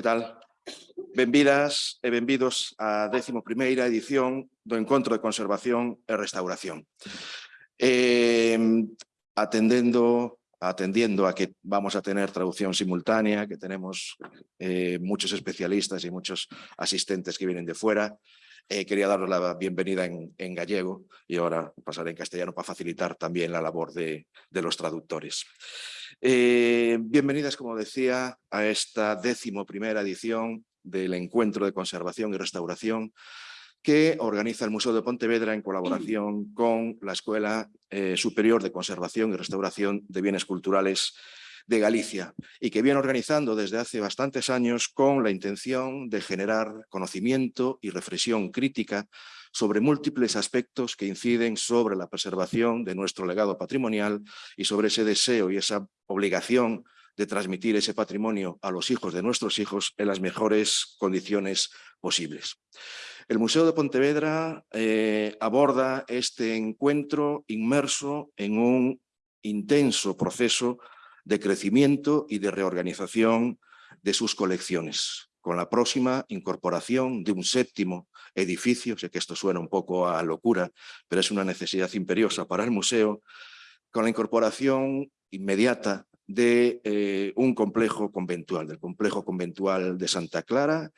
Que tal? Benvidas e benvidos á 11ª edición do Encontro de Conservación e Restauración. Eh, atendendo atendiendo a que vamos a tener traducción simultánea, que tenemos eh, muchos especialistas y muchos asistentes que vienen de fuera, eh, quería daros la bienvenida en, gallego y ahora pasaré en castellano para facilitar también la labor de, de los traductores. Eh, bienvenidas, como decía, a esta décimo primera edición del Encuentro de Conservación y Restauración que organiza el Museo de Pontevedra en colaboración con la Escuela eh, Superior de Conservación y Restauración de Bienes Culturales de Galicia y que viene organizando desde hace bastantes años con la intención de generar conocimiento y reflexión crítica sobre múltiples aspectos que inciden sobre la preservación de nuestro legado patrimonial y sobre ese deseo y esa obligación de transmitir ese patrimonio a los hijos de nuestros hijos en las mejores condiciones posibles. El Museo de Pontevedra eh, aborda este encuentro inmerso en un intenso proceso de crecimiento y de reorganización de sus colecciones, con la próxima incorporación de un séptimo edificio, sé que esto suena un poco a locura, pero es una necesidad imperiosa para el museo, con la incorporación inmediata de eh, un complejo conventual, del complejo conventual de Santa Clara,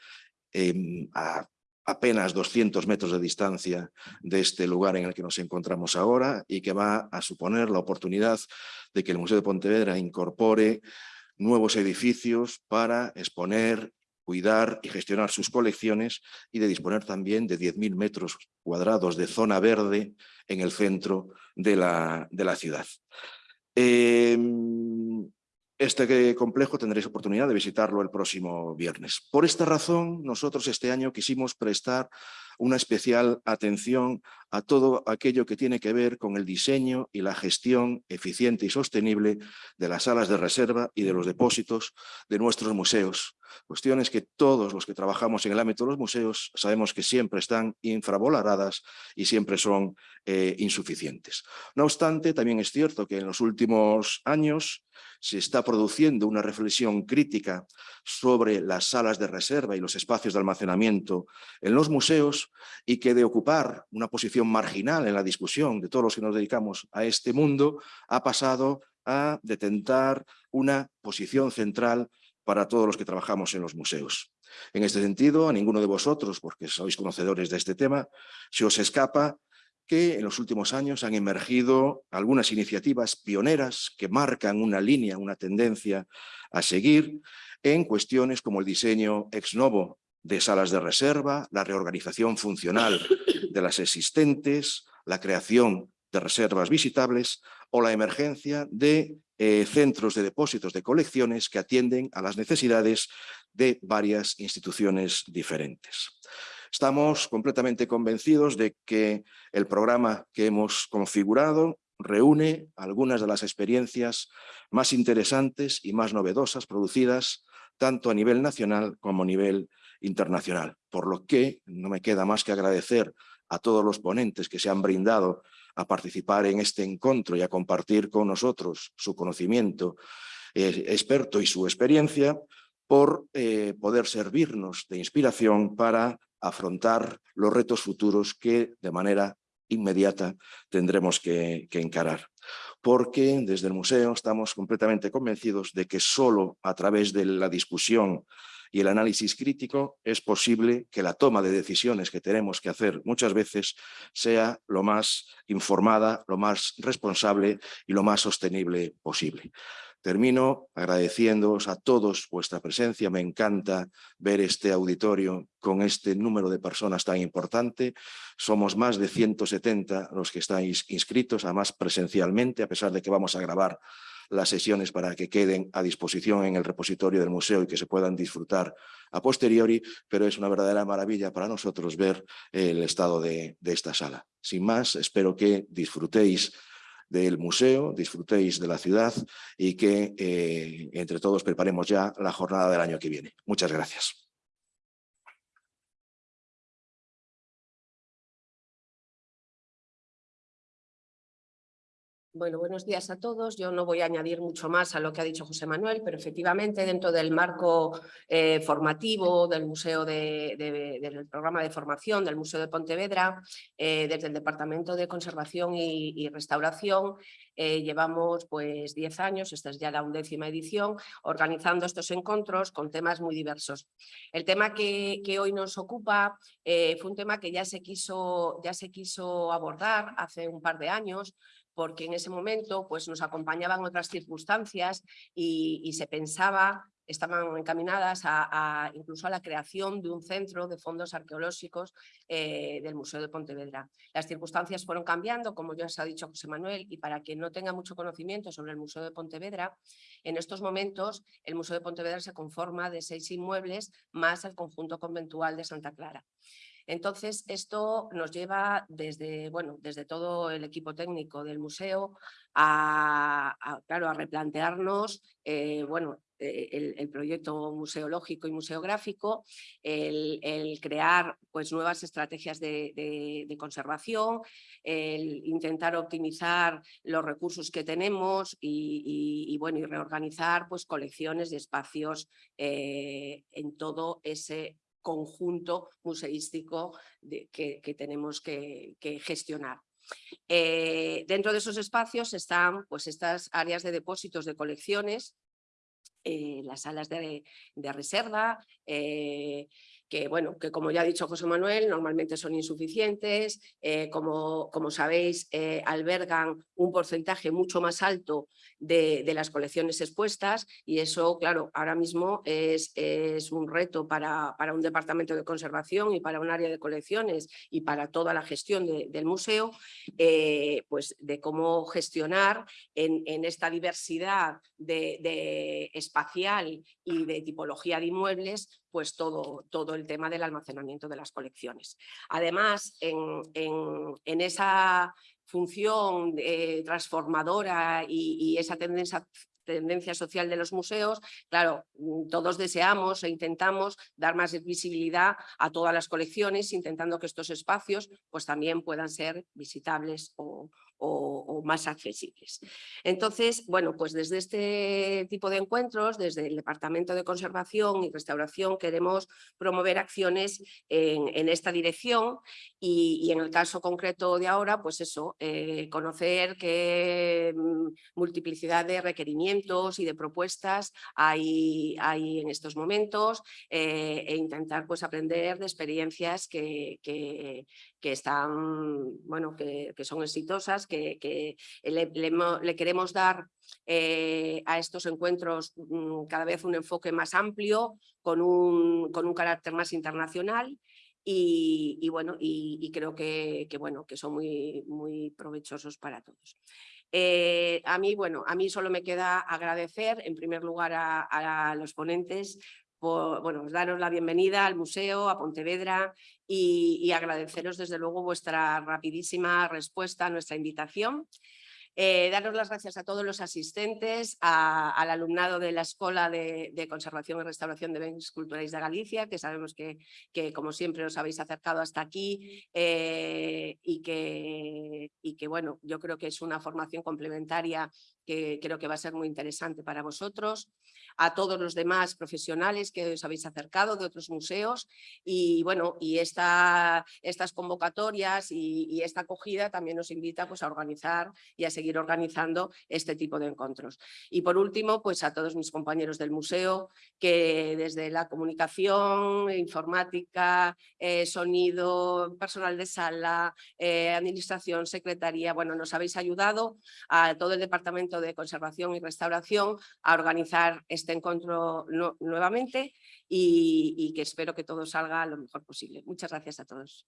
eh, a apenas 200 metros de distancia de este lugar en el que nos encontramos ahora y que va a suponer la oportunidad de que el Museo de Pontevedra incorpore nuevos edificios para exponer cuidar y gestionar sus colecciones y de disponer también de 10.000 metros cuadrados de zona verde en el centro de la, de la ciudad. Eh, este complejo tendréis oportunidad de visitarlo el próximo viernes. Por esta razón, nosotros este año quisimos prestar una especial atención a todo aquello que tiene que ver con el diseño y la gestión eficiente y sostenible de las salas de reserva y de los depósitos de nuestros museos. Cuestiones que todos los que trabajamos en el ámbito de los museos sabemos que siempre están infravaloradas y siempre son eh, insuficientes. No obstante, también es cierto que en los últimos años se está produciendo una reflexión crítica sobre las salas de reserva y los espacios de almacenamiento en los museos y que de ocupar una posición marginal en la discusión de todos los que nos dedicamos a este mundo ha pasado a detentar una posición central para todos los que trabajamos en los museos. En este sentido, a ninguno de vosotros, porque sois conocedores de este tema, se os escapa que en los últimos años han emergido algunas iniciativas pioneras que marcan una línea, una tendencia a seguir en cuestiones como el diseño ex novo de salas de reserva, la reorganización funcional de las existentes, la creación de reservas visitables o la emergencia de eh, centros de depósitos de colecciones que atienden a las necesidades de varias instituciones diferentes. Estamos completamente convencidos de que el programa que hemos configurado reúne algunas de las experiencias más interesantes y más novedosas producidas tanto a nivel nacional como a nivel internacional, por lo que no me queda más que agradecer a todos los ponentes que se han brindado a participar en este encuentro y a compartir con nosotros su conocimiento eh, experto y su experiencia por eh, poder servirnos de inspiración para afrontar los retos futuros que de manera inmediata tendremos que, que, encarar. Porque desde el museo estamos completamente convencidos de que solo a través de la discusión y el análisis crítico es posible que la toma de decisiones que tenemos que hacer muchas veces sea lo más informada, lo más responsable y lo más sostenible posible. Termino agradeciéndoos a todos vuestra presencia. Me encanta ver este auditorio con este número de personas tan importante. Somos más de 170 los que estáis inscritos, además presencialmente, a pesar de que vamos a grabar las sesiones para que queden a disposición en el repositorio del museo y que se puedan disfrutar a posteriori, pero es una verdadera maravilla para nosotros ver el estado de, de esta sala. Sin más, espero que disfrutéis del museo, disfrutéis de la ciudad y que eh, entre todos preparemos ya la jornada del año que viene. Muchas gracias. Bueno, buenos días a todos. Yo no voy a añadir mucho más a lo que ha dicho José Manuel, pero efectivamente dentro del marco eh, formativo del Museo de, del programa de formación del Museo de Pontevedra, eh, desde el Departamento de Conservación y, Restauración, eh, llevamos pues 10 años, esta es ya la undécima edición, organizando estos encuentros con temas muy diversos. El tema que, que hoy nos ocupa fue un tema que ya se, quiso, ya se quiso abordar hace un par de años, porque en ese momento pues, nos acompañaban otras circunstancias y, se pensaba, estaban encaminadas a, incluso a la creación de un centro de fondos arqueológicos eh, del Museo de Pontevedra. Las circunstancias fueron cambiando, como ya os ha dicho José Manuel, y para quien no tenga mucho conocimiento sobre el Museo de Pontevedra, en estos momentos el Museo de Pontevedra se conforma de seis inmuebles más el conjunto conventual de Santa Clara. Entonces, esto nos lleva desde, bueno, desde todo el equipo técnico del museo a, claro, a replantearnos eh, bueno, eh, el, proyecto museológico y museográfico, el, crear pues, nuevas estrategias de, conservación, el intentar optimizar los recursos que tenemos y, bueno, y reorganizar pues, colecciones y espacios eh, en todo ese conjunto museístico que, tenemos que, gestionar. Eh, dentro de esos espacios están pues, estas áreas de depósitos de colecciones, eh, las salas de, reserva, eh, que, bueno, que como ya ha dicho José Manuel, normalmente son insuficientes, como, como sabéis, albergan un porcentaje mucho más alto de, las colecciones expuestas y eso, claro, ahora mismo es, es un reto para, para, un departamento de conservación y para un área de colecciones y para toda la gestión del museo, eh, pues de cómo gestionar en, en esta diversidad de, de espacial y de tipología de inmuebles pues todo, todo el tema del almacenamiento de las colecciones. Además, en, en, esa función eh, transformadora y, esa tendencia, tendencia social de los museos, claro, mm, todos deseamos e intentamos dar más visibilidad a todas las colecciones, intentando que estos espacios pues, también puedan ser visitables o, más accesibles. Entonces, bueno, pues desde este tipo de encuentros, desde el Departamento de Conservación y Restauración, queremos promover acciones en, esta dirección y, en el caso concreto de ahora, pues eso, eh, conocer qué mm, multiplicidad de requerimientos y de propuestas hay, hay en estos momentos eh, e intentar pues aprender de experiencias que, que, que están, bueno, que, que son exitosas, que, le, queremos dar eh, a estos encuentros mm, cada vez un enfoque más amplio, con un, con un carácter más internacional y, bueno, y, creo que, bueno, que son muy, muy provechosos para todos. Eh, a mí, bueno, a mí solo me queda agradecer en primer lugar a los ponentes bueno, daros la bienvenida al museo, a Pontevedra y, agradeceros desde luego vuestra rapidísima respuesta a nuestra invitación. Eh, daros las gracias a todos los asistentes, al alumnado de la Escuela de, Conservación y Restauración de Bienes Culturales de Galicia, que sabemos que, que como siempre os habéis acercado hasta aquí eh, y, que, y que bueno, yo creo que es una formación complementaria que creo que va a ser muy interesante para vosotros a todos los demás profesionales que os habéis acercado de otros museos y bueno, y esta, estas convocatorias y, esta acogida también nos invita pues, a organizar y a seguir organizando este tipo de encuentros. Y por último, pues a todos mis compañeros del museo que desde la comunicación, informática, eh, sonido, personal de sala, eh, administración, secretaría, bueno, nos habéis ayudado a todo el Departamento de Conservación y Restauración a organizar este encuentro nuevamente y, que espero que todo salga lo mejor posible. Muchas gracias a todos.